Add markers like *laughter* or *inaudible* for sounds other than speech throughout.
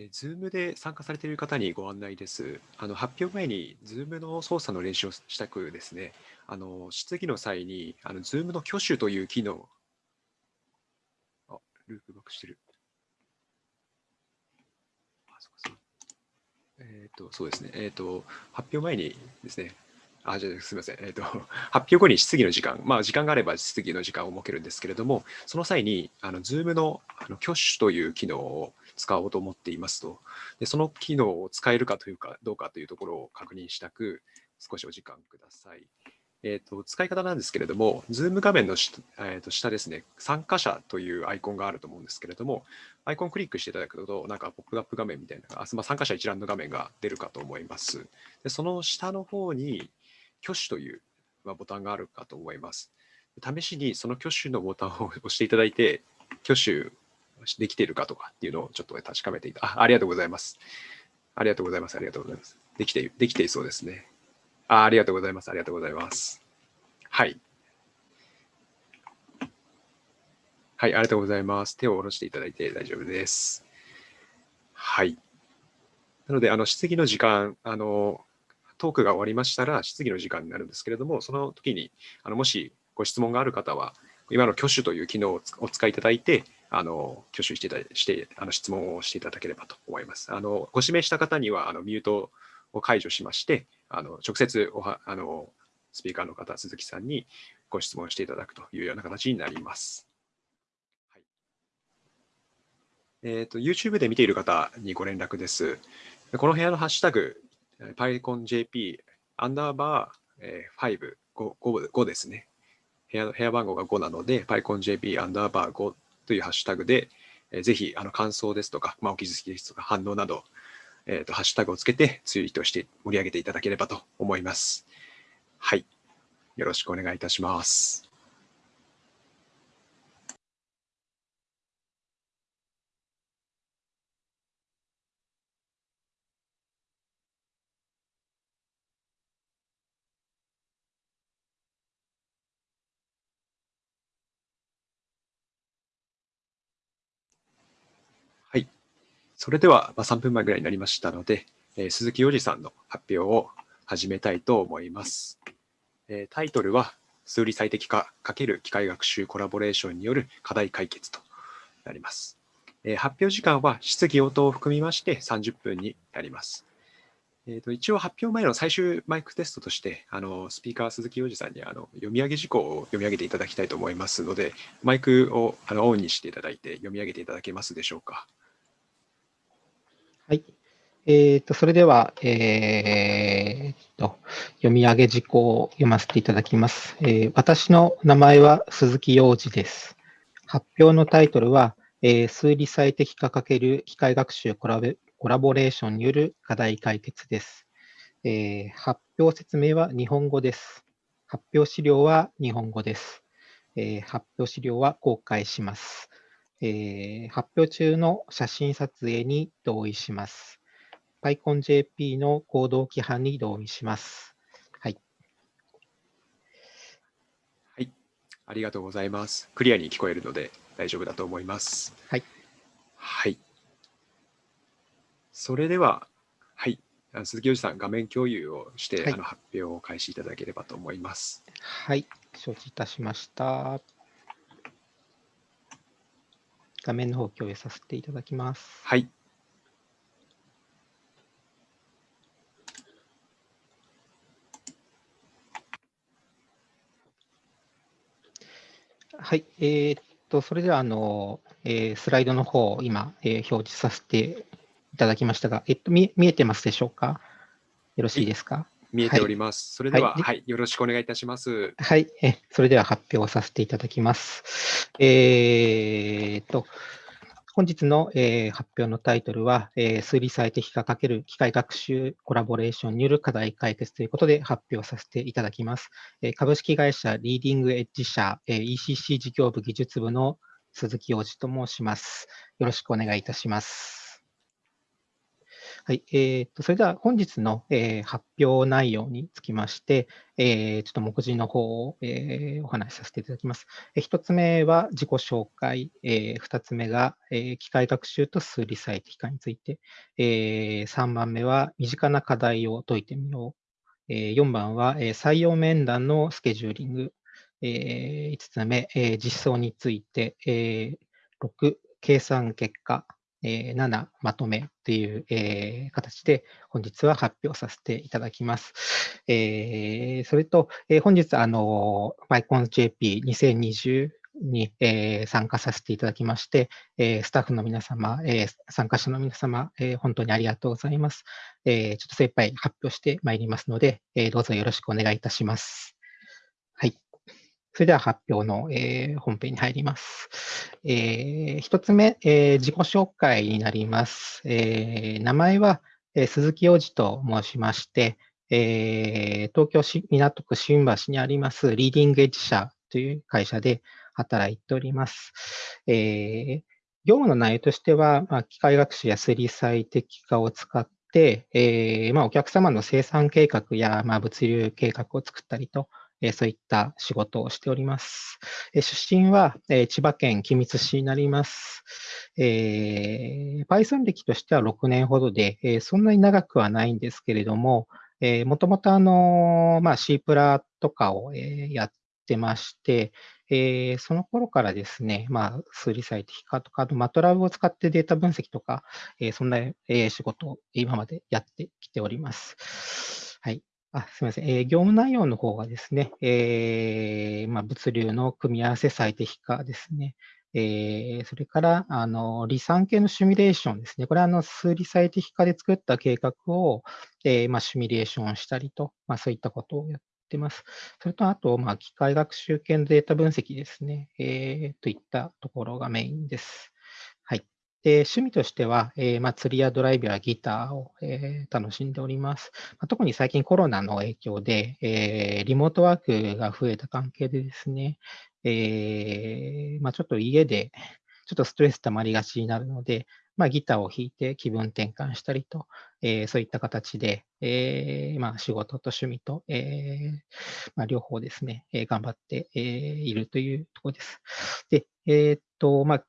えー、Zoom で参加されている方にご案内です。あの発表前に Zoom の操作の練習をしたくですね、あの質疑の際にあの Zoom の挙手という機能、あ、ループバックしてる。あ、そうかそう。えっ、ー、と、そうですね。えっ、ー、と、発表前にですね、あ、じゃすみません。えっ、ー、と、*laughs* 発表後に質疑の時間、まあ、時間があれば質疑の時間を設けるんですけれども、その際に、あの、Zoom のあの挙手という機能を使おうと思っていますとで、その機能を使えるかというか、どうかというところを確認したく、少しお時間ください。えーと、使い方なんですけれども、Zoom 画面の下,、えー、と下ですね、参加者というアイコンがあると思うんですけれども、アイコンをクリックしていただくと、なんかポップアップ画面みたいな、あまあ、参加者一覧の画面が出るかと思います。でその下の方に、挙手という、まあ、ボタンがあるかと思います。試しにその挙手のボタンを押していただいて、挙手できているかとかっていうのをちょっと確かめていた。あありがとうございます。ありがとうございます。ありがとうございます。できて、できていそうですね。あありがとうございます。ありがとうございます。はい。はい、ありがとうございます。手を下ろしていただいて大丈夫です。はい。なので、あの質疑の時間、あのトークが終わりましたら質疑の時間になるんですけれども、その時にあのもしご質問がある方は、今の挙手という機能をお使いいただいて、あの挙手していたしてあの質問をしていただければと思います。あのご指名した方にはあのミュートを解除しまして、あの直接おはあのスピーカーの方、鈴木さんにご質問していただくというような形になります。はいえーと、YouTube で見ている方にご連絡です。この部屋のハッシュタグ、PyConJP アンダーバー5、5, 5, 5ですね。部屋部屋番号が5なので、PyConJP アンダーバー5というハッシュタグで、えー、ぜひあの感想ですとか、まあ、お気づきですとか、反応など、えーと、ハッシュタグをつけてツイートして盛り上げていただければと思います。はい。よろしくお願いいたします。それでは、まあ、3分前ぐらいになりましたので、えー、鈴木洋二さんの発表を始めたいと思います。えー、タイトルは、数理最適化×機械学習コラボレーションによる課題解決となります。えー、発表時間は質疑応答を含みまして30分になります。えーと、一応発表前の最終マイクテストとしてあのスピーカー鈴木洋二さんにあの読み上げ事項を読み上げていただきたいと思いますのでマイクをあのオンにしていただいて読み上げていただけますでしょうか。はい。えーと、それでは、えーと、読み上げ事項を読ませていただきます。えー、私の名前は鈴木洋二です。発表のタイトルは、えー、数理最適化×機械学習コラコラボレーションによる課題解決です、えー。発表説明は日本語です。発表資料は日本語です。え、発表資料は公開します。えー、発表中の写真撮影に同意します。PyConJP の行動規範に同意します。はい。はい。ありがとうございます。クリアに聞こえるので大丈夫だと思います。はい。はい。それでは、はい。鈴木洋二さん、画面共有をして、はい、あの発表を開始いただければと思います。はい。承知いたしました。画面の方共有させていただきます。はい。はい、えー、っと、それでは、あの、えー、スライドの方を今、えー、表示させていただきましたが、えっと、見見えてますでしょうか？よろしいですか？見えております。はい、それでは、はい、はい、よろしくお願いいたします。はい、えそれでは発表させていただきます。えー、と、本日の、えー、発表のタイトルは、えー、数理最適化×機械学習コラボレーションによる課題解決ということで発表させていただきます。えー、株式会社リーディングエッジ社、えー、ECC 事業部技術部の鈴木洋二と申します。よろしくお願いいたします。はい、えーと、それでは本日の、えー、発表内容につきまして、えー、ちょっと目次の方を、えー、お話しさせていただきます。えー、1つ目は自己紹介、えー、2つ目が、えー、機械学習と数理最適化について、えー、3番目は身近な課題を解いてみよう、えー、4番は、えー、採用面談のスケジューリング、えー、5つ目、えー、実装について、えー、6、計算結果、えー、7まとめという、えー、形で本日は発表させていただきます。えー、それと、えー、本日、あの、PyConJP2020 に、えー、参加させていただきまして、えー、スタッフの皆様、えー、参加者の皆様、えー、本当にありがとうございます。えー、ちょっと精一杯発表してまいりますので、えー、どうぞよろしくお願いいたします。それでは発表の、えー、本編に入ります。えー、一つ目、えー、自己紹介になります。えー、名前は、えー、鈴木洋二と申しまして、えー、東京市港区新橋にありますリーディングエッジ社という会社で働いております。えー、業務の内容としては、まあ、機械学習や数理最適化を使って、えーまあ、お客様の生産計画や、まあ、物流計画を作ったりと、えそういった仕事をしております。え出身は、え千葉県君津市になります。えー、Python 歴としては6年ほどで、えそんなに長くはないんですけれども、え、もともとあの、まあ、C プラとかを、えやってまして、えー、その頃からですね、まあ、数理最適化とか、あと、マトラブを使ってデータ分析とか、えー、そんな、え、仕事を今までやってきております。はい。あすみません、えー、業務内容の方がですね、えーまあ、物流の組み合わせ最適化ですね、えー、それからあの離散系のシミュレーションですね、これはあの数理最適化で作った計画を、えーまあ、シミュレーションしたりと、まあ、そういったことをやってます。それとあと、まあ、機械学習系のデータ分析ですね、えー、といったところがメインです。で趣味としては、えーまあ、釣りやドライブやギターを、えー、楽しんでおります。まあ、特に最近コロナの影響で、えー、リモートワークが増えた関係でですね、えーまあ、ちょっと家でちょっとストレス溜まりがちになるので、まあ、ギターを弾いて気分転換したりと、えー、そういった形で、えーまあ、仕事と趣味と、えーまあ、両方ですね、えー、頑張って、えー、いるというところです。で、えー、っと、まあ、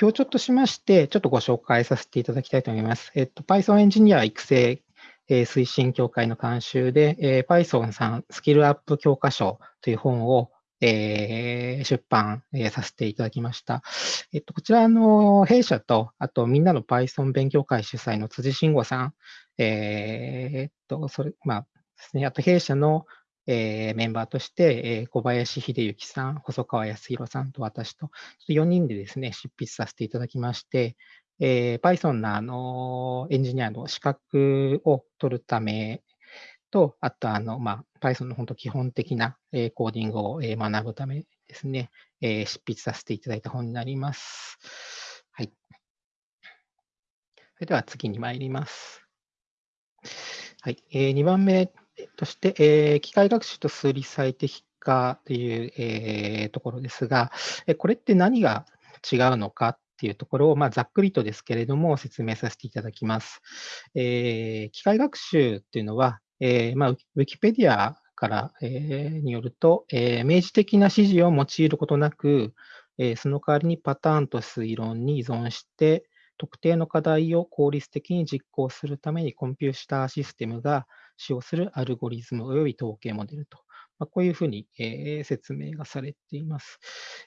今日ちょっとしまして、ちょっとご紹介させていただきたいと思います。えっと、Python エンジニア育成、え、推進協会の監修で、えー、Python さんスキルアップ教科書という本を、えー、出版、え、させていただきました。えっと、こちらの弊社と、あとみんなの Python 勉強会主催の辻慎吾さん、え、っと、それ、まあですね、あと弊社のえー、メンバーとして、えー、小林秀幸さん、細川康弘さんと私と、4人でですね、執筆させていただきまして、えー、Python のあのエンジニアの資格を取るためと、あとあの、まあ、Python の本当基本的な、えー、コーディングを、えー、学ぶためですね、えー、執筆させていただいた本になります。はい。それでは次に参ります。はい。えー、2番目として、えー、機械学習と数理最適化という、えー、ところですが、えこれって何が違うのかっていうところを、まあ、ざっくりとですけれども説明させていただきます。えー、機械学習っていうのは、えまあ、ウィキペディアから、え、によると、え、明示的な指示を用いることなく、え、その代わりにパターンと推論に依存して、特定の課題を効率的に実行するためにコンピューターシステムが使用するアルゴリズム及び統計モデルと、まあ、こういうふうに、えー、説明がされています。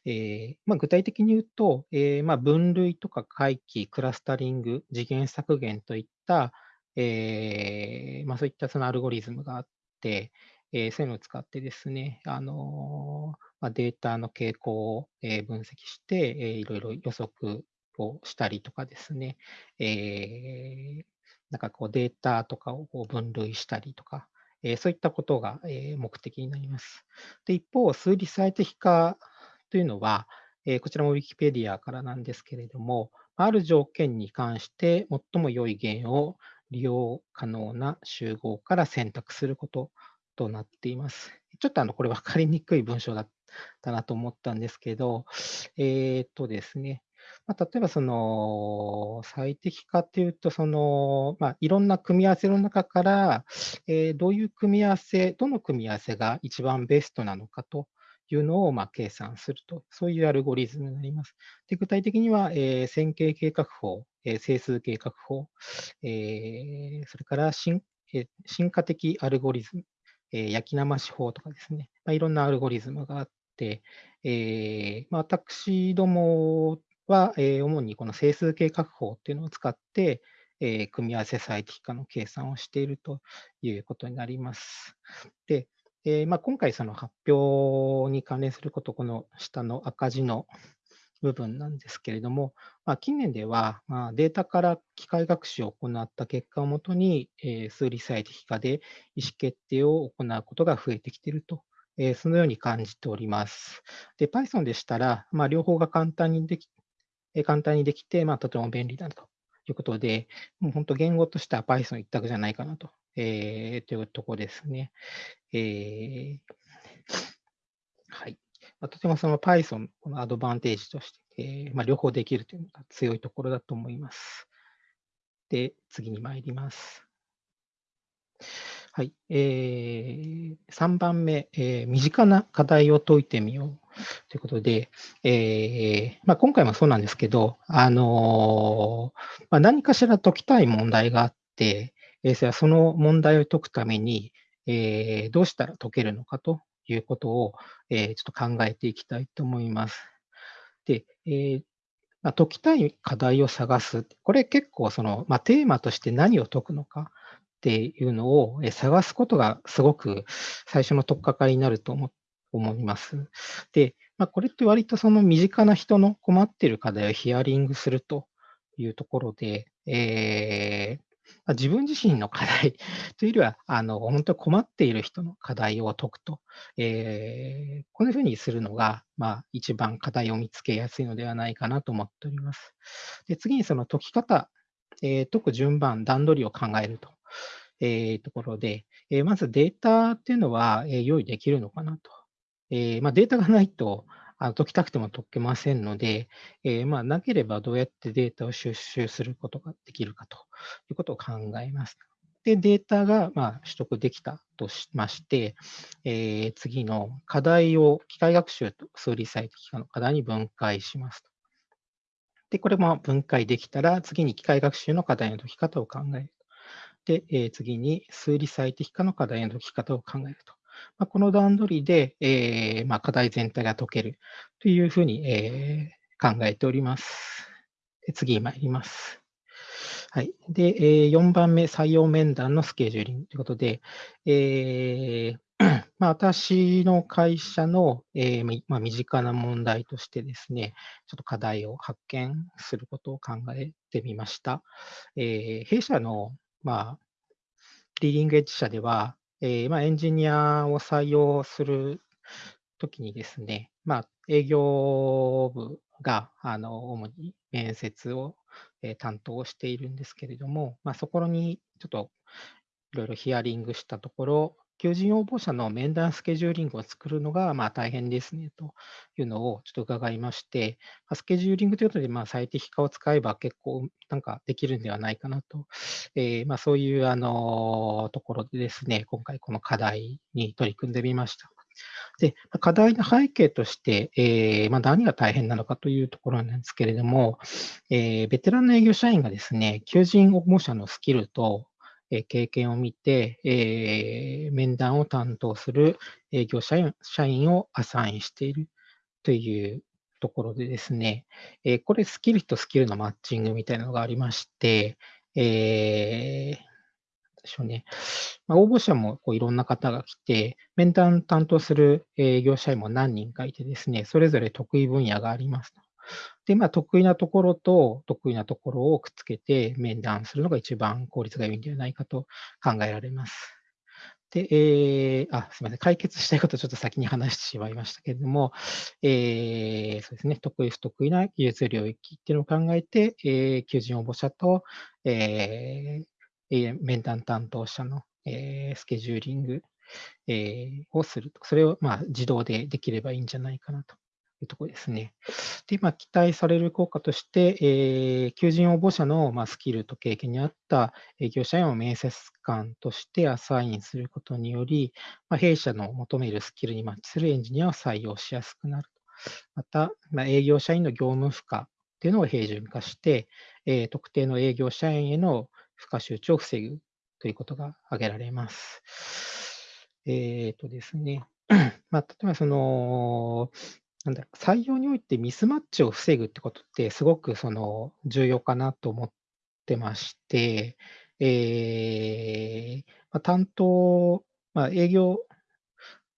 えーまあ、具体的に言うと、えーまあ、分類とか回帰、クラスタリング、次元削減といった、えーまあ、そういったそのアルゴリズムがあって、えー、そういうのを使ってですね、あのーまあ、データの傾向を、えー、分析して、えー、いろいろ予測をしたりとかですね、えー、なんかこうデータとかをこう分類したりとか、えー、そういったことが、え、目的になります。で一方、数理最適化というのは、えー、こちらも Wikipedia からなんですけれども、ある条件に関して最も良い弦を利用可能な集合から選択することとなっています。ちょっとあのこれ分かりにくい文章だったなと思ったんですけど、えっ、とですね、まあ、例えばその最適化っていうと、その、まあ、いろんな組み合わせの中から、えー、どういう組み合わせ、どの組み合わせが一番ベストなのかというのをまあ計算すると、そういうアルゴリズムになります。で具体的には、えー、線形計画法、えー、整数計画法、えー、それから進,、えー、進化的アルゴリズム、えー、焼き生し法とかですね、まあ、いろんなアルゴリズムがあって、えーまあ、私どもは、えー、主にこの整数計画法っていうのを使って、えー、組み合わせ最適化の計算をしているということになります。で、えーまあ、今回その発表に関連すること、この下の赤字の部分なんですけれども、まあ、近年では、まあ、データから機械学習を行った結果をもとに、えー、数理最適化で意思決定を行うことが増えてきていると、えー、そのように感じております。で、Python でしたら、まあ、両方が簡単にでき簡単にできて、まあ、とても便利だということで、もう本当言語としては Python 一択じゃないかなと,、えー、というところですね。えー、はい。まあ、とてもその Python のアドバンテージとして、えーまあ、両方できるというのが強いところだと思います。で、次に参ります。はい。えー、3番目、えー、身近な課題を解いてみようということで、えーまあ、今回もそうなんですけど、あのー、まあ、何かしら解きたい問題があって、えー、その問題を解くために、えー、どうしたら解けるのかということを、えー、ちょっと考えていきたいと思います。で、えーまあ、解きたい課題を探す。これ結構その、まあ、テーマとして何を解くのかっていうのを探すことがすごく最初の取っかかりになると思っ思います。で、まあ、これって割とその身近な人の困っている課題をヒアリングするというところで、えーま、自分自身の課題というよりは、あの本当に困っている人の課題を解くと、えー、こういうふうにするのが、まあ、一番課題を見つけやすいのではないかなと思っております。で次にその解き方、えー、解く順番、段取りを考えるとえー、ところで、えー、まずデータっていうのは、え、用意できるのかなと。えーまあ、データがないとあの解きたくても解けませんので、えーまあ、なければどうやってデータを収集することができるかということを考えます。で、データがま取得できたとしまして、えー、次の課題を機械学習と数理最適化の課題に分解しますと。で、これも分解できたら、次に機械学習の課題の解き方を考える。で、えー、次に数理最適化の課題の解き方を考えると。まあ、この段取りで、えーまあ、課題全体が解けるというふうに、えー、考えております。次に参ります。はい。で、えー、4番目、採用面談のスケジューリングということで、えー *clears throat* まあ、私の会社の、えーまあ、身近な問題としてですね、ちょっと課題を発見することを考えてみました。えー、弊社のまあ、リーディングエッジ社では、えー、まあ、エンジニアを採用するときにですね、まあ、営業部があの主に面接を、えー、担当しているんですけれども、まあ、そこにちょっといろいろヒアリングしたところ、求人応募者の面談スケジューリングを作るのがまあ大変ですねというのをちょっと伺いまして、スケジューリングということでまあ最適化を使えば結構なんかできるんではないかなと、えー、まあそういうあのところでですね、今回この課題に取り組んでみました。で、課題の背景として、えーまあ、何が大変なのかというところなんですけれども、えー、ベテランの営業社員がですね、求人応募者のスキルと、え経験を見て、え、面談を担当する営業社員社員をアサインしているというところでですね、え、これスキルとスキルのマッチングみたいなのがありまして、えー、でしょうね。ま、応募者もこういろんな方が来て、面談担当する営業社員も何人かいてですね、それぞれ得意分野があります。で、まあ、得意なところと得意なところをくっつけて面談するのが一番効率が良いんではないかと考えられます。で、えー、あ、すみません。解決したいことをちょっと先に話してしまいましたけれども、えー、そうですね。得意不得意な技術領域っていうのを考えて、えー、求人応募者と、えー、面談担当者の、えー、スケジューリング、えー、をすると。それを、まあ、自動でできればいいんじゃないかなというところですね。で、まあ、期待される効果として、えー、求人応募者の、まあ、スキルと経験に合った営業社員を面接官としてアサインすることにより、まあ、弊社の求めるスキルにマッチするエンジニアを採用しやすくなると。また、まあ、営業社員の業務負荷というのを平準化して、えー、特定の営業社員への負荷集中を防ぐということが挙げられます。えっ、ー、とですね、*clears throat* まあ、例えばその、なんだろう、採用においてミスマッチを防ぐってことってすごくその重要かなと思ってまして、えーまあ、担当、まあ、営業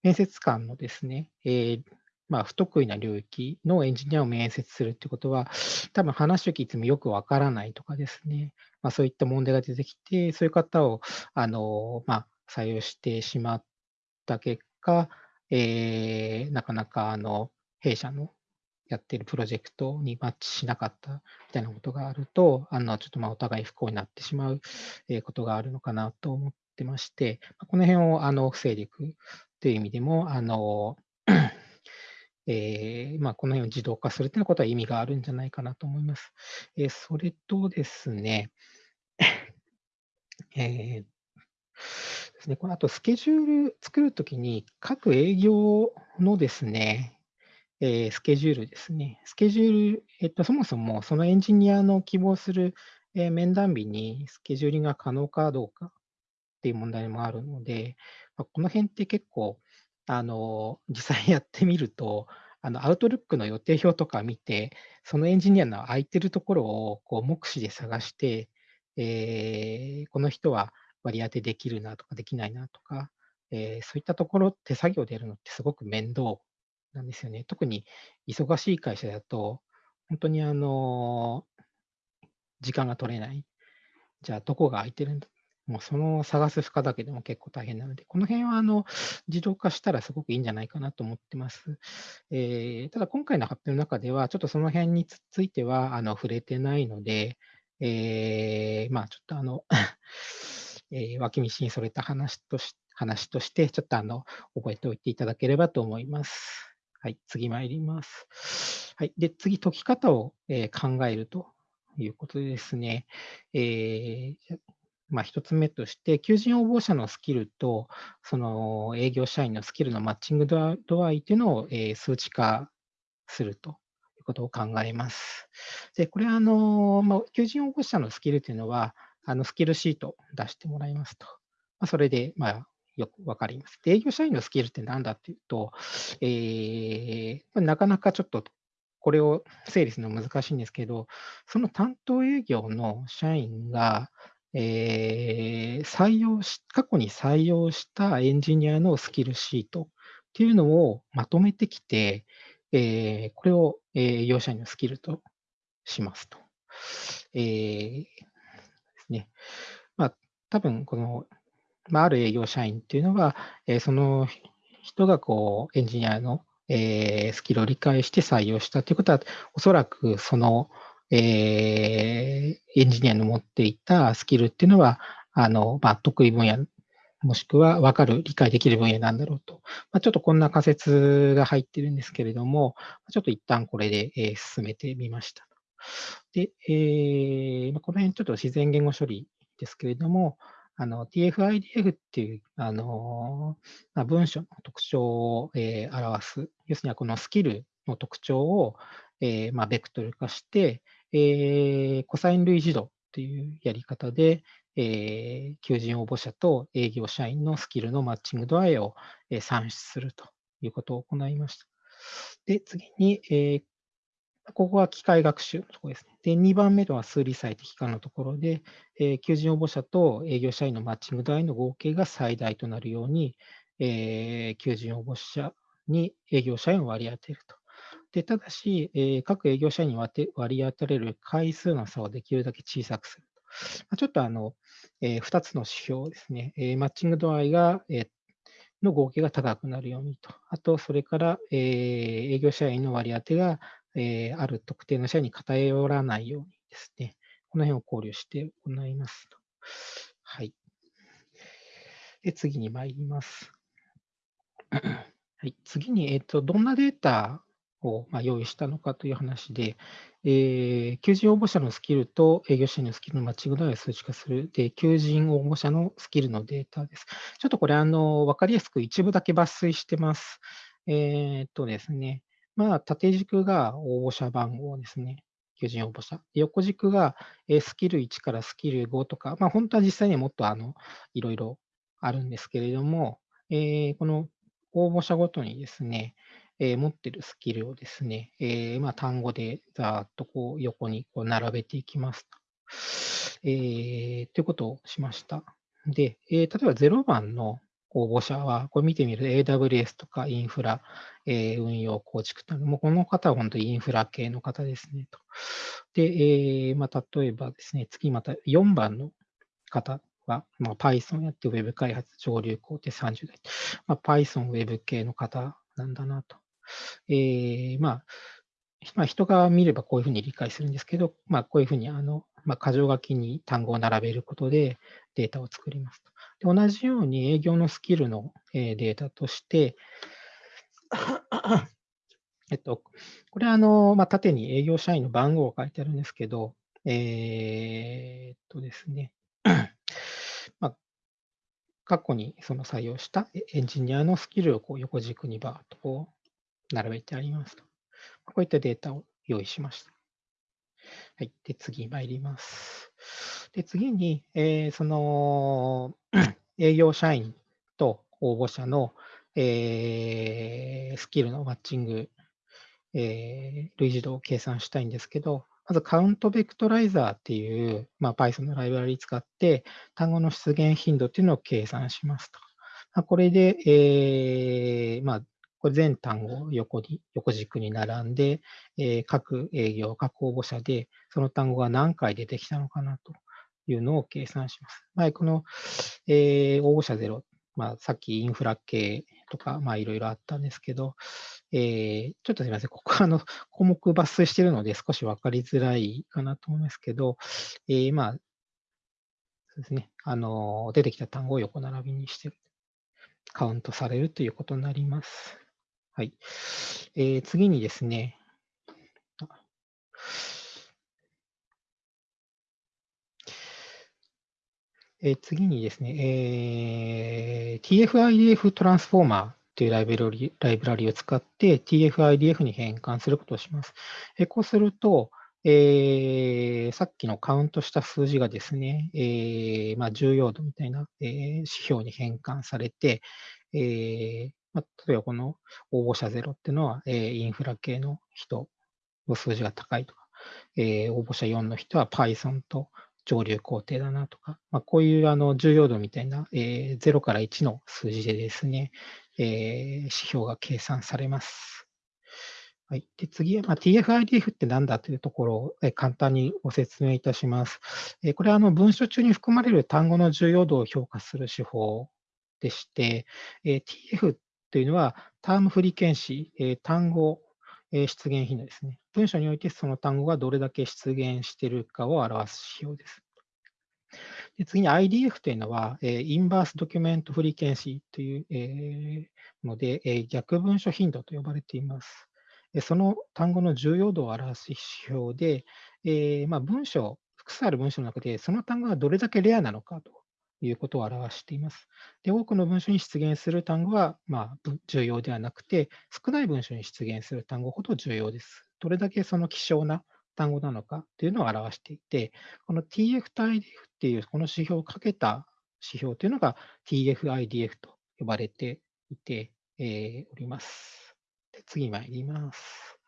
面接官のですね、えーまあ、不得意な領域のエンジニアを面接するってことは、多分話を聞いてもよくわからないとかですね、まあ、そういった問題が出てきて、そういう方をあの、まあ、採用してしまった結果、えー、なかなかあの弊社のやってるプロジェクトにマッチしなかったみたいなことがあると、あのちょっとまあお互い不幸になってしまうことがあるのかなと思ってまして、この辺をあの防いでいくという意味でも、あの *clears throat* えーまあ、この辺を自動化するということは意味があるんじゃないかなと思います。えー、それとですね、*coughs* えーですね、この後スケジュール作るときに各営業のですね、えー、スケジュールですね。スケジュール、えっと、そもそもそのエンジニアの希望する、えー、面談日にスケジューリングが可能かどうかっていう問題もあるので、まあ、この辺って結構、あの、実際やってみると、あの、アウトルックの予定表とか見て、そのエンジニアの空いてるところをこう目視で探して、えー、この人は割り当てできるなとかできないなとか、えー、そういったところ手作業でやるのってすごく面倒なんですよね。特に忙しい会社だと、本当にあの、時間が取れない。じゃあ、どこが空いてるんだもうその探す負荷だけでも結構大変なので、この辺はあの自動化したらすごくいいんじゃないかなと思ってます。えー、ただ、今回の発表の中では、ちょっとその辺についてはあの触れてないので、えー、まあ、ちょっとあの *laughs* えー、脇道にそれた話とし話として、ちょっとあの覚えておいていただければと思います。はい、次参ります。はい、で、次、解き方を、えー、考えるということでですね、えー、まあ、1つ目として、求人応募者のスキルと、その営業社員のスキルのマッチング度合いというのを、え、数値化するということを考えます。で、これはあの、まあ、求人応募者のスキルというのは、あのスキルシートを出してもらいますと。まあ、それで、まあ、よくわかります。営業社員のスキルって何だっていうと、えー、なかなかちょっとこれを整理するのは難しいんですけど、その担当営業の社員が、えー、採用し、過去に採用したエンジニアのスキルシートっていうのをまとめてきて、えー、これを営業社員のスキルとしますと。えー、ですね。まあ、多分このまあ、ある営業社員っていうのは、えー、その人がこうエンジニアの、えー、スキルを理解して採用したということは、おそらくその、えー、エンジニアの持っていたスキルっていうのは、あのまあ、得意分野、もしくは分かる、理解できる分野なんだろうと。まあ、ちょっとこんな仮説が入ってるんですけれども、ちょっと一旦これで、えー、進めてみました。で、えー、この辺ちょっと自然言語処理ですけれども、あの TF-IDF っていうあの、まあ、文章の特徴を、えー、表す、要するにこのスキルの特徴を、えーまあ、ベクトル化して、えー、コサイン類似度っていうやり方で、えー、求人応募者と営業社員のスキルのマッチング度合いを、えー、算出するということを行いました。で、次に、えー、ここは機械学習のところですね。で、2番目は数理最適化のところで、えー、求人応募者と営業社員のマッチング度合いの合計が最大となるように、えー、求人応募者に営業社員を割り当てると。でただし、えー、各営業社員に割り当てれる回数の差をできるだけ小さくすると。ちょっとあの、えー、2つの指標ですね、えー、マッチング度合いが、えー、の合計が高くなるようにと。あと、それから、えー、営業社員の割り当てがえー、ある特定の社に偏らないようにですね、この辺を考慮して行いますと。はい。で、次に参ります。はい、次に、えっ、ー、と、どんなデータをまあ用意したのかという話で、えー求人応募者のスキルと営業社員のスキルのマッチング度合いを数値化する、で、求人応募者のスキルのデータです。ちょっとこれ、あの、わかりやすく一部だけ抜粋してます。えーっとですね、まあ、縦軸が応募者番号ですね。求人応募者。横軸が、スキル1からスキル5とか、まあ、本当は実際にはもっとあの、いろいろあるんですけれども、えーこの応募者ごとにですね、えー持ってるスキルをですね、えーまあ、単語でざーっとこう横にこう並べていきますと。えーいうことをしました。で、え例えば0番の応募者は、これ見てみると AWS とかインフラ、えー運用構築というのもこの方は本当にインフラ系の方ですねと。で、えーまあ、例えばですね、次また4番の方は、まあ、Python やって Web 開発上流工程30代。まあ、Python Web 系の方なんだなと。えーまあ、まあ、人が見ればこういうふうに理解するんですけど、まあ、こういうふうにあの、まあ、箇条書きに単語を並べることでデータを作りますと。同じように営業のスキルの、えデータとして、えっと、これはあの、まあ、縦に営業社員の番号が書いてあるんですけど、えーっとですね、*clears throat* まあ、過去にその採用したエエンジニアのスキルをこう横軸にバーッとこう並べてありますと。こういったデータを用意しました。はい。で、次参ります。で、次に、えーその、*clears throat* 営業社員と応募者の、えースキルのマッチング、えー類似度を計算したいんですけど、まずカウントベクトライザーっていう、まあ、Python のライブラリ使って、単語の出現頻度っていうのを計算しますと。まあ、これで、えーまあ、これ全単語を横に、横軸に並んで、えー各営業、各応募者で、その単語が何回出てきたのかなというのを計算します。まあ、この、えー応募者ゼロ、まあ、さっきインフラ系とか、まあ、いろいろあったんですけど、えーちょっとすみません、ここはあの項目抜粋しているので少し分かりづらいかなと思いますけど、えーまあ、そうですね、あの出てきた単語を横並びにしてカウントされるということになります。はい。えー次にですね、え次にですね、えー TF-IDF トランスフォーマーというライブラリライブラリを使って TF-IDF に変換することをします。えーこうすると、えーさっきのカウントした数字がですね、えーまあ、重要度みたいな、えー指標に変換されて、えーまあ、例えばこの応募者ゼロっていうのは、えーインフラ系の人の数字が高いとか、えー応募者4の人は Python と上流工程だなとか、まあ、こういうあの重要度みたいな、えー0から1の数字でですね、えー指標が計算されます。はい、で次は、まあ、TF-IDF って何だというところをえー簡単にご説明いたします。えーこれはあの文章中に含まれる単語の重要度を評価する手法でして、えー TF というのはタームフリケンシー、え単語、え出現頻度ですね。文章においてその単語がどれだけ出現しているかを表す指標です。で次に IDF というのは、えインバースドキュメントフリケンシーという、えので、え逆文書頻度と呼ばれています。その単語の重要度を表す指標で、えまあ、文章、複数ある文章の中で、その単語がどれだけレアなのかということを表しています。で、多くの文章に出現する単語は、まあ、重要ではなくて、少ない文章に出現する単語ほど重要です。どれだけその希少な単語なのかというのを表していて、この TF-IDF っていうこの指標をかけた指標というのが TF-IDF と呼ばれていて、えーおります。で次参ります。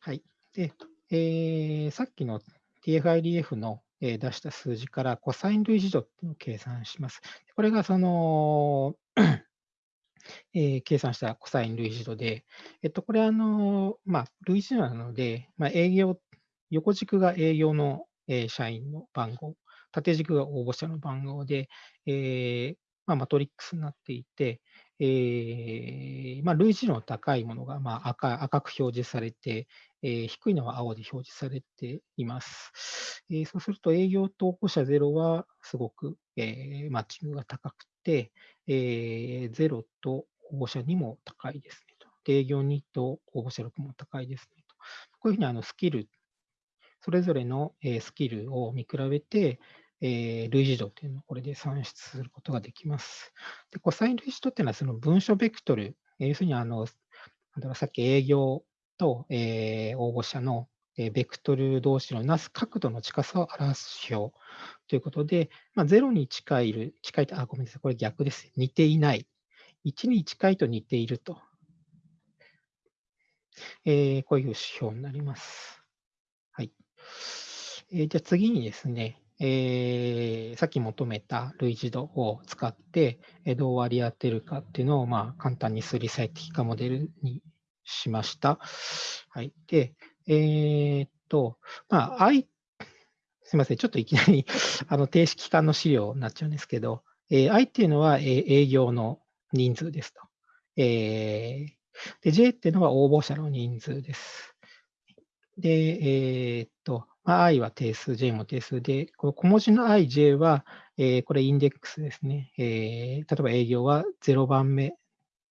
はい。で、えーさっきの TF-IDF の、出した数字からコサイン類似度っていうのを計算します。これがその、*clears throat* えー計算したコサイン類似度で、えっと、これあの、まあ、類似度なので、まあ、営業、横軸が営業の、えー社員の番号、縦軸が応募者の番号で、えーまあ、マトリックスになっていて、えーまあ、類似度の高いものが、まあ、赤赤く表示されて、えー低いのは青で表示されています。えーそうすると営業と応募者0はすごく、えーマッチングが高くて、えー0と応募者2も高いですねと。で営業ニート、応募者力も高いですねと。こういうふうにあのスキル、それぞれのスキルを見比べて、えー、類似度というのをこれで算出することができます。で、コサイン類似度っていうのはその文書ベクトル、要するにあの、だろうさっき営業と、えー、応募者のベクトル同士のなす角度の近さを表す指標ということで、まあ、0に近い近いと、あ、ごめんなさい、これ逆です。似ていない。1に近いと似ていると。えー、こういう指標になります。はい。えー、じゃあ次にですね、えー、さっき求めた類似度を使って、どう割り当てるかっていうのを、まあ、簡単に数理最適化モデルにしました。はい。で、えー、っと、まあ、I、すみません、ちょっといきなり *laughs* あの定式化の資料になっちゃうんですけど、えー、I っていうのは、えー、営業の人数ですと。えー、で、J っていうのは応募者の人数です。で、えー、っと、まあ、I は定数、J も定数で、この小文字の I、J は、えー、これインデックスですね。えー、例えば営業は0番目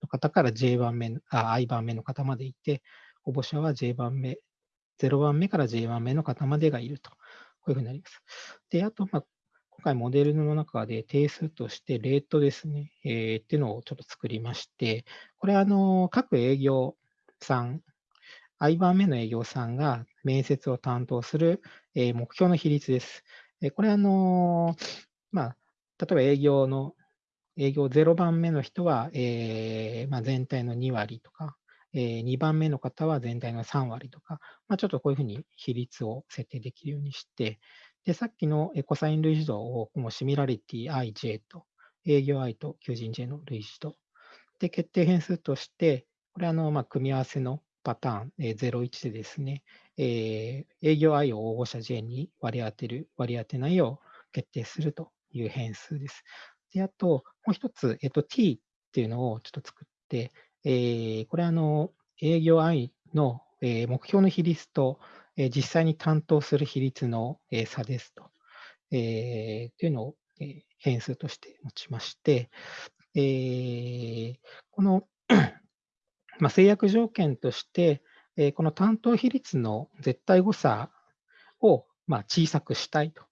の方から J 番目、あ、I 番目の方までいて、応募者は J 番目、0番目から J 番目の方までがいると。こういうふうになります。で、あと、まあ、今回モデルの中で定数としてレートですね、えー、っていうのをちょっと作りまして、これあの、各営業さん、I 番目の営業さんが面接を担当する、え、目標の比率です。え、これあの、まあ、例えば営業の、営業0番目の人は、えーまあ、全体の2割とか、えー、2番目の方は全体の3割とか、まあ、ちょっとこういうふうに比率を設定できるようにして、で、さっきのコサイン類似度をもうシミュラリティ ij と営業 i と求人 j の類似度。で、決定変数として、これあの、まあ、組み合わせのパターン、えー、01でですね、えー、営業 i を応募者 j に割り当てる、割り当てないを決定するという変数です。で、あと、もう一つ、えっ、と、t っていうのをちょっと作って、えー、これあの、営業 i の、えー、目標の比率と、え実際に担当する比率の、え差ですと、えー、というのを、え変数として持ちまして、えー、この *clears throat* まあ、制約条件として、えこの担当比率の絶対誤差を、まあ、小さくしたいと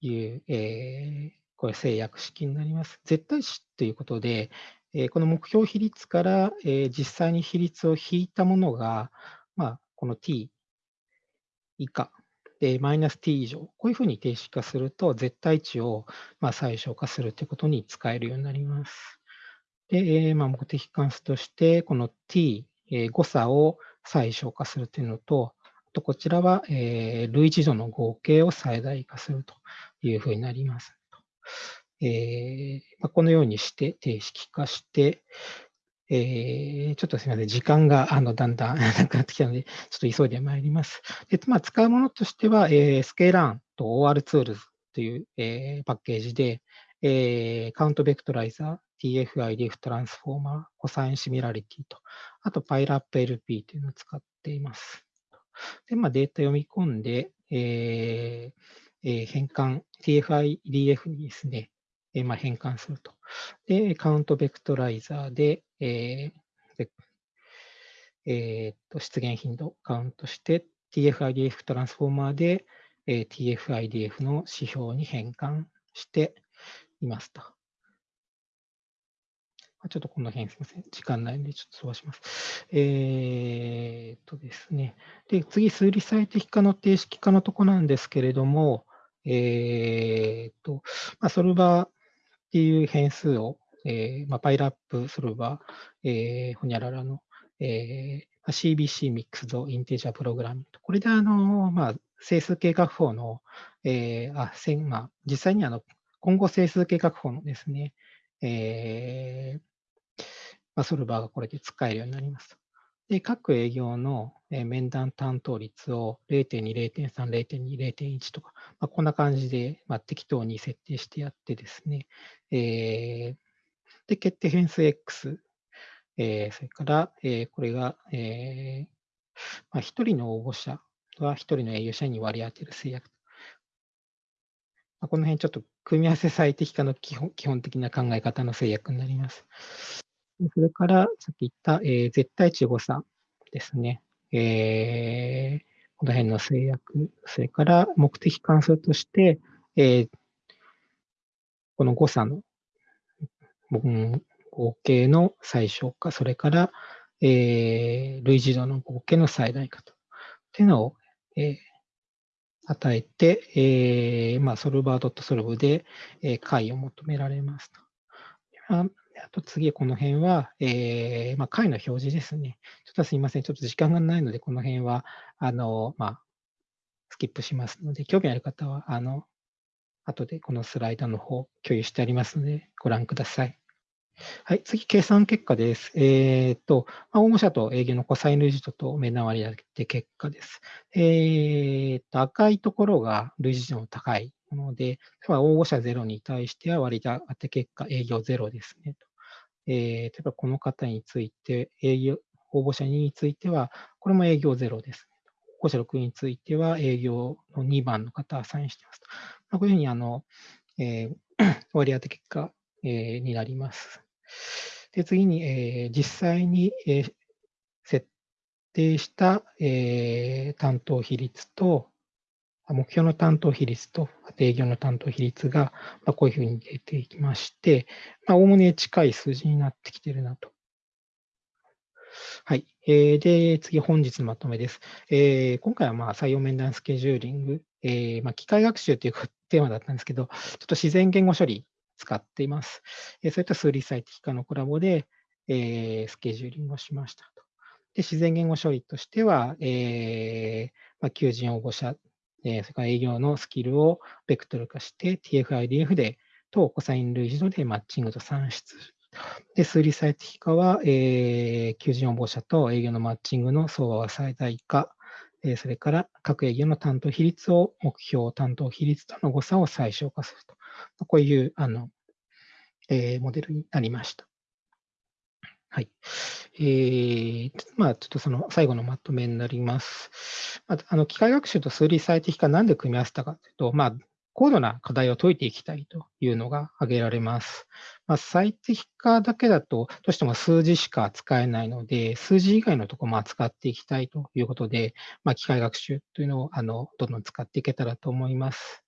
いう、えー、これ制約式になります。絶対値ということで、えこの目標比率から、え実際に比率を引いたものが、まあ、この t 以下で、マイナス t 以上、こういうふうに定式化すると、絶対値をま最小化するということに使えるようになります。で、えまあ、目的関数として、この t、え誤差を最小化するというのと、とこちらは、え類似度の合計を最大化するというふうになります。えーまあ、このようにして定式化して、えー、ちょっとすみません、時間があのだんだん *laughs* なくなってきたので、ちょっと急いでまいります。でまあ、使うものとしては、えー、 scikit-learn と OR-Tools という、えー、パッケージで、えー、 CountVectorizer、TF-IDF Transformer、 cosine similarity と、あと pywraplp というのを使っています。で、まあ、データ読み込んで、えーえー、変換、TF-IDF にですね、えー、まあ、変換すると。で、カウントベクトライザーで、えーえー、と出現頻度カウントして TF-IDF トランスフォーマーで、えー、TF-IDF の指標に変換していますと。ちょっとこの辺すみません。時間ないのでちょっと飛ばします。えー、っとですね。で、次、数理最適化の定式化のとこなんですけれども、えー、っと、まあ、ソルバーっていう変数をえーまあ、パイラップソルバー、えー、ほにゃららの、えー、CBC ミックスドインテージャープログラミングこれであの、まあ、整数計画法の、えーあまあ、実際にあの今後整数計画法のですね、えーまあ、ソルバーがこれで使えるようになります。で、各営業の面談担当率を0.2、0.3、0.2、0.1とか、まあ、こんな感じで、まあ、適当に設定してやってですね、えー、で、決定変数 X、えー、それから、えー、これが、えーまあ、1人の応募者は1人の営業者に割り当てる制約。まあ、この辺ちょっと組み合わせ最適化の基本基本的な考え方の制約になります。それからさっき言った、えー、絶対値誤差ですね。えー、この辺の制約、それから目的関数として、えー、この誤差の、うん、合計の最小化、それから、えー、類似度の合計の最大化と。っていうのを、えー、与えて、えーまあ、ソルバードットソルブで、え、解を求められますと。あと次、この辺は、えーまあ、解の表示ですね。ちょっとすみません。ちょっと時間がないので、この辺は、あの、まあ、スキップしますので、興味ある方は、あの、後でこのスライドの方共有してありますので、ご覧ください。はい、次、計算結果です。えっ、と、ま、応募者と営業のコサイン類似度と目縄割り当て結果です。えっ、と、赤いところが類似度の高いもので、例えば応募者0に対しては割り当て結果営業0ですね。えー、例えばこの方について、営業、応募者2については、これも営業0ですね。応募者6については営業の2番の方アサインしてますと。まあ、こういうふうにあの、えー、*clears throat* 割り当て結果、えー、になります。で次に、えー、実際に、えー、設定した、えー、担当比率と、目標の担当比率と営業の担当比率が、こういうふうに出ていきまして、おおむね近い数字になってきてるなと。はい。えー、で、次、本日のまとめです。え、今回はまあ採用面談スケジューリング、えまあ、機械学習というテーマだったんですけど、ちょっと自然言語処理使っています。そういった数理最適化のコラボで、え、スケジューリングをしましたと。で自然言語処理としては、えーまあ、求人応募者、えー、それから営業のスキルをベクトル化して TF-IDF で等コサイン類似度でマッチングと算出。で、数理最適化は、えー、求人応募者と営業のマッチングの相場は最大化。えー、それから各営業の担当比率を目標担当比率との誤差を最小化すると。こういうあの、えー、モデルになりました。はい。えー、まあ、ちょっとその最後のまとめになります。まあ、あの機械学習と数理最適化なんで組み合わせたかというと、まあ、高度な課題を解いていきたいというのが挙げられます。まあ、最適化だけだと、どうしても数字しか扱えないので、数字以外のところも扱っていきたいということで、まあ、機械学習というのをあのどんどん使っていけたらと思います。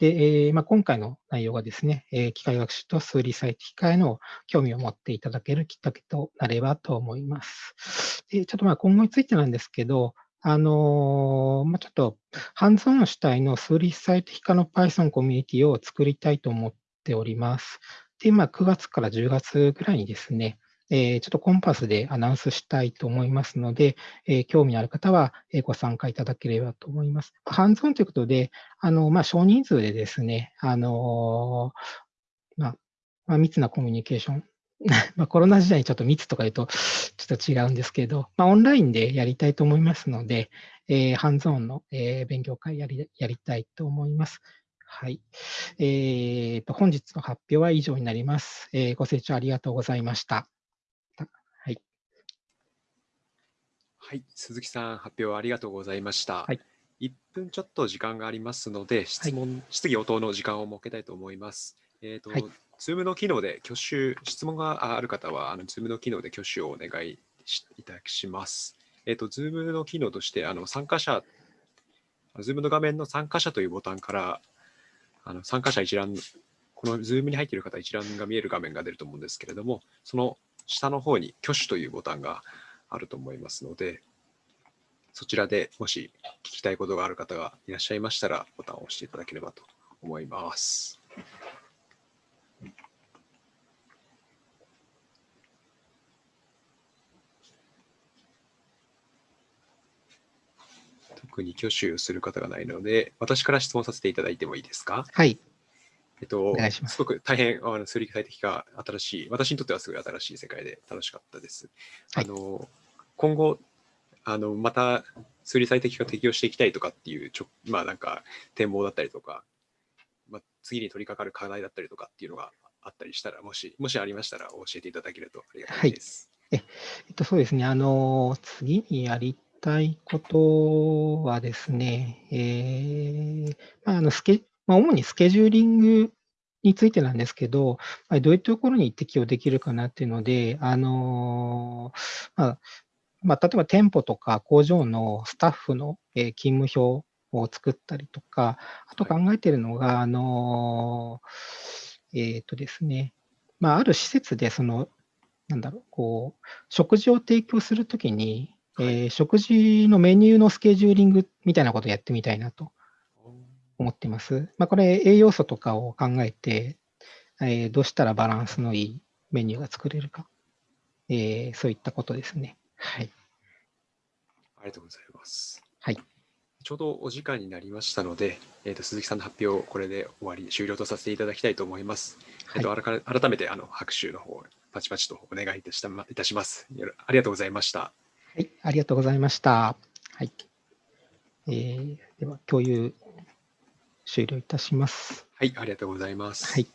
で、えーまあ、今回の内容がですね、えー、機械学習と数理最適化への興味を持っていただけるきっかけとなればと思います。でちょっとまあ今後についてなんですけど、あのー、まあ、ちょっとハンズオン主体の数理最適化の Python コミュニティを作りたいと思っております。で、9月から10月ぐらいにですねえー、ちょっとコンパスでアナウンスしたいと思いますので、えー、興味のある方はご参加いただければと思います。ハンズオンということで、あのまあ、少人数でですね、あのまあまあ、密なコミュニケーション *laughs* まコロナ時代にちょっと密とか言うとちょっと違うんですけど、まあ、オンラインでやりたいと思いますので、えー、ハンズオンの、えー、勉強会やりやりたいと思います。はい。えーと、本日の発表は以上になります、えー。ご清聴ありがとうございました。はい、鈴木さん、発表ありがとうございました。はい、1分ちょっと時間がありますので、質問、はい、質疑応答の時間を設けたいと思います。えっ、ー、と、はい、Zoom の機能で挙手、質問がある方は、あの Zoom の機能で挙手をお願いいたします。えっ、ー、と、Zoom の機能として、あの参加者、Zoom の画面の参加者というボタンから、あの参加者一覧、この Zoom に入っている方一覧が見える画面が出ると思うんですけれども、その下の方に挙手というボタンがあると思いますので、そちらでもし聞きたいことがある方がいらっしゃいましたら、ボタンを押していただければと思います。特に挙手する方がないので、私から質問させていただいてもいいですか？はい。えっと、すごく大変、あの数理最適化、新しい、私にとってはすごい新しい世界で楽しかったです。はい、あの今後、あのまた数理最適化適用していきたいとかっていうちょ、まあなんか展望だったりとか、まあ、次に取り掛かる課題だったりとかっていうのがあったりしたら、もし、もしありましたら教えていただけるとありがたいです。はい、ええっと、そうですね、あの、次にやりたいことはですね、えー、まあ、あのスケまあ、主にスケジューリングについてなんですけど、まあどういうところに適用できるかなっていうので、あのーまあまあ、例えば店舗とか工場のスタッフのえー勤務表を作ったりとか、あと考えているのが、あのーえっとですね、まあ、ある施設で、その、なんだろう、こう、食事を提供するときに、えー食事のメニューのスケジューリングみたいなことをやってみたいなと思ってます。まあ、これ、栄養素とかを考えて、えーどうしたらバランスのいいメニューが作れるか、えーそういったことですね。はい。ありがとうございます。はい。ちょうどお時間になりましたので、えー、と鈴木さんの発表をこれで終わり、終了とさせていただきたいと思います。えっと、あらか改めてあの拍手の方、パチパチとお願いいたしたまいたします。ありがとうございました。はい、ありがとうございました。はい。えーでは、共有終了いたします。はい、ありがとうございます。はい。